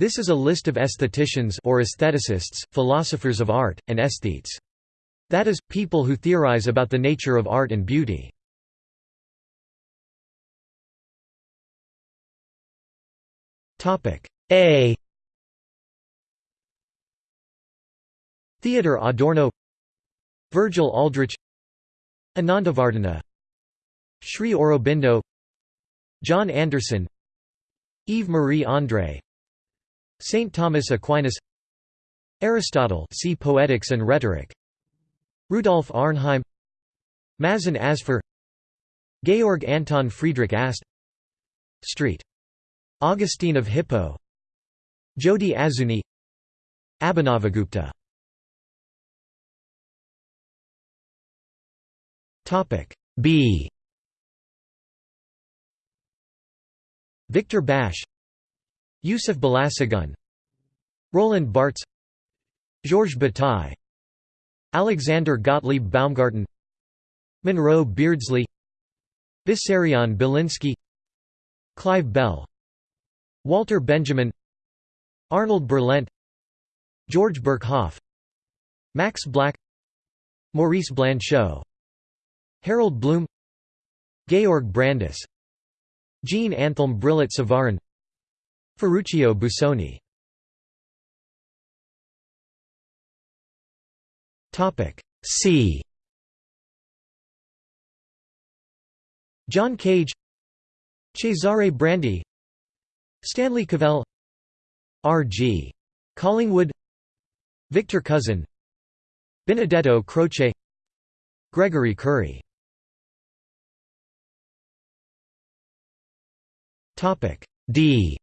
This is a list of aestheticians or aestheticists, philosophers of art, and aesthetes. That is, people who theorize about the nature of art and beauty. A Theodor Adorno Virgil Aldrich Anandavardhana Sri Aurobindo John Anderson Yves Marie André Saint Thomas Aquinas Aristotle see Poetics and Rhetoric Rudolf Arnheim Mazen Asfer Georg Anton Friedrich Ast Street. Augustine of Hippo Jodi Azuni Abhinavagupta B Victor Basch Yusuf Balasagun Roland Barthes Georges Bataille Alexander Gottlieb Baumgarten Monroe Beardsley Vissarion Belinsky Clive Bell Walter Benjamin Arnold Berleant George Birkhoff Max Black Maurice Blanchot Harold Bloom Georg Brandes Jean Anthelme Brillat Savarin Ferruccio Busoni C John Cage Cesare Brandi Stanley Cavell R.G. Collingwood Victor Cousin Benedetto Croce Gregory Currie D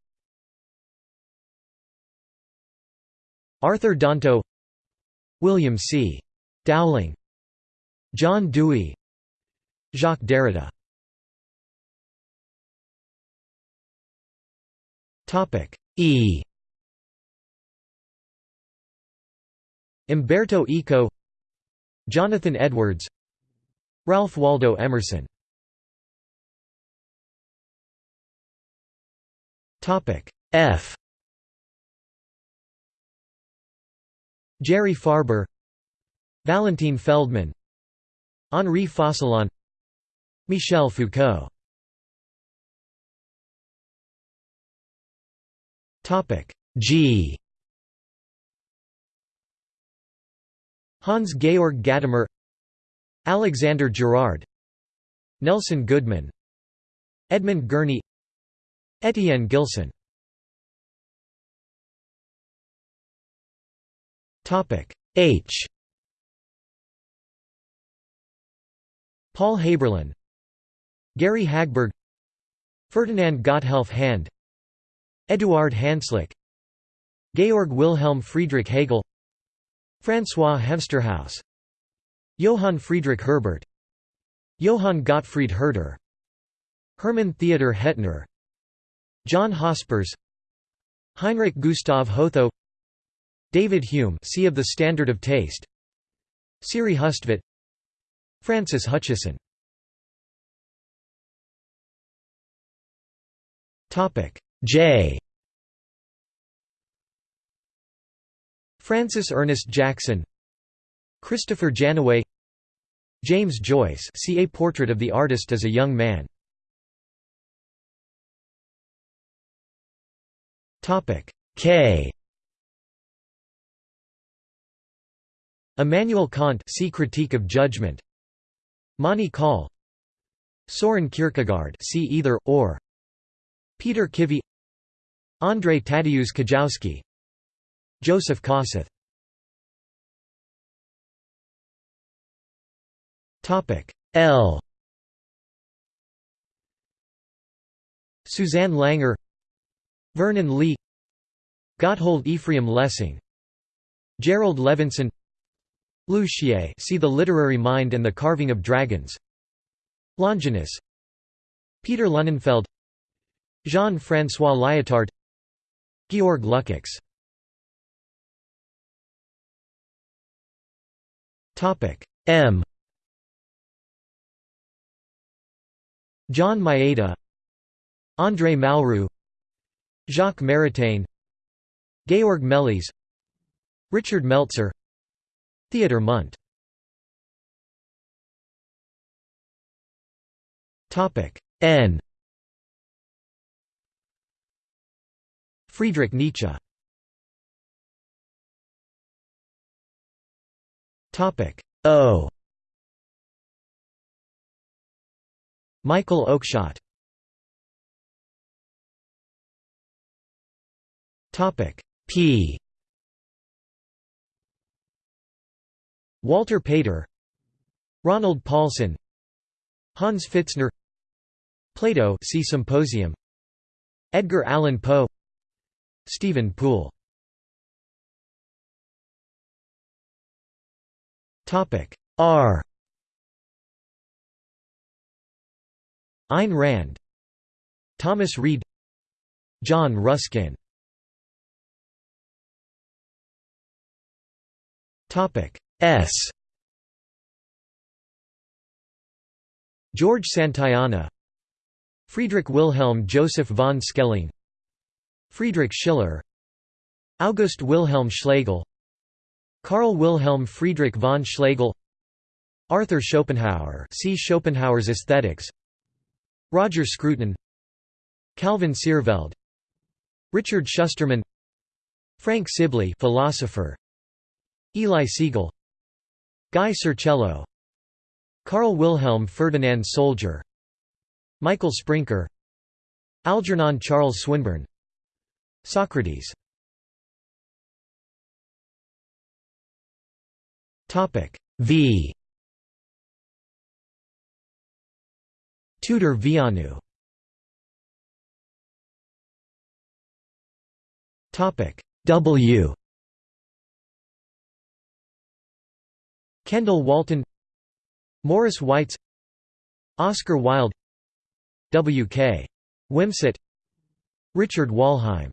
Arthur Danto William C. Dowling John Dewey Jacques Derrida. Topic E. Umberto Eco Jonathan Edwards Ralph Waldo Emerson. Topic F. Jerry Farber Valentin Feldman Henri Focillon Michel Foucault. G. Hans Georg Gadamer Alexander Girard Nelson Goodman Edmund Gurney Etienne Gilson. H Paul Haberlin Gary Hagberg Ferdinand Gotthelf Hand Eduard Hanslick Georg Wilhelm Friedrich Hegel François Hemsterhuis Johann Friedrich Herbart Johann Gottfried Herder Hermann Theodor Hettner John Hospers Heinrich Gustav Hotho David Hume see of the Standard of Taste Siri Hustvedt Francis Hutcheson Topic. J. Francis Ernest Jackson. Christopher Janaway. James Joyce. See a portrait of the artist as a young man. Topic. K. Immanuel Kant. See Critique of Judgment Mani Kaul Soren Kierkegaard see either, or Peter Kivy Andrei Tadeusz Kijowski Joseph Kossuth. L. Susanne Langer Vernon Lee Gotthold Ephraim Lessing Jerrold Levinson Liu Xie see The Literary Mind and the Carving of Dragons. Longinus. Peter Lunenfeld. Jean-François Lyotard. Georg Lukács. M. John Maeda. André Malraux. Jacques Maritain. Georg Meles. Richard Meltzer Theodor Mundt. N. Friedrich Nietzsche. O. Michael Oakeshott. Topic P Walter Pater Ronald Paulson Hans Pfitzner Plato see Symposium Edgar Allan Poe Steven Poole. Topic R. Ayn Rand Thomas Reid John Ruskin. Topic S. George Santayana. Friedrich Wilhelm Joseph von Schelling. Friedrich Schiller. August Wilhelm Schlegel. Karl Wilhelm Friedrich von Schlegel. Arthur Schopenhauer. See Schopenhauer's Aesthetics. Roger Scruton. Calvin Seerveld Richard Shusterman. Frank Sibley philosopher. Eli Siegel Guy Sircello Karl Wilhelm Ferdinand Solger. Michael Sprinker. Algernon Charles Swinburne. Socrates. Topic v. Tudor Vianu. Topic W Kendall Walton Morris Weitz Oscar Wilde W. K. Wimsatt Richard Wollheim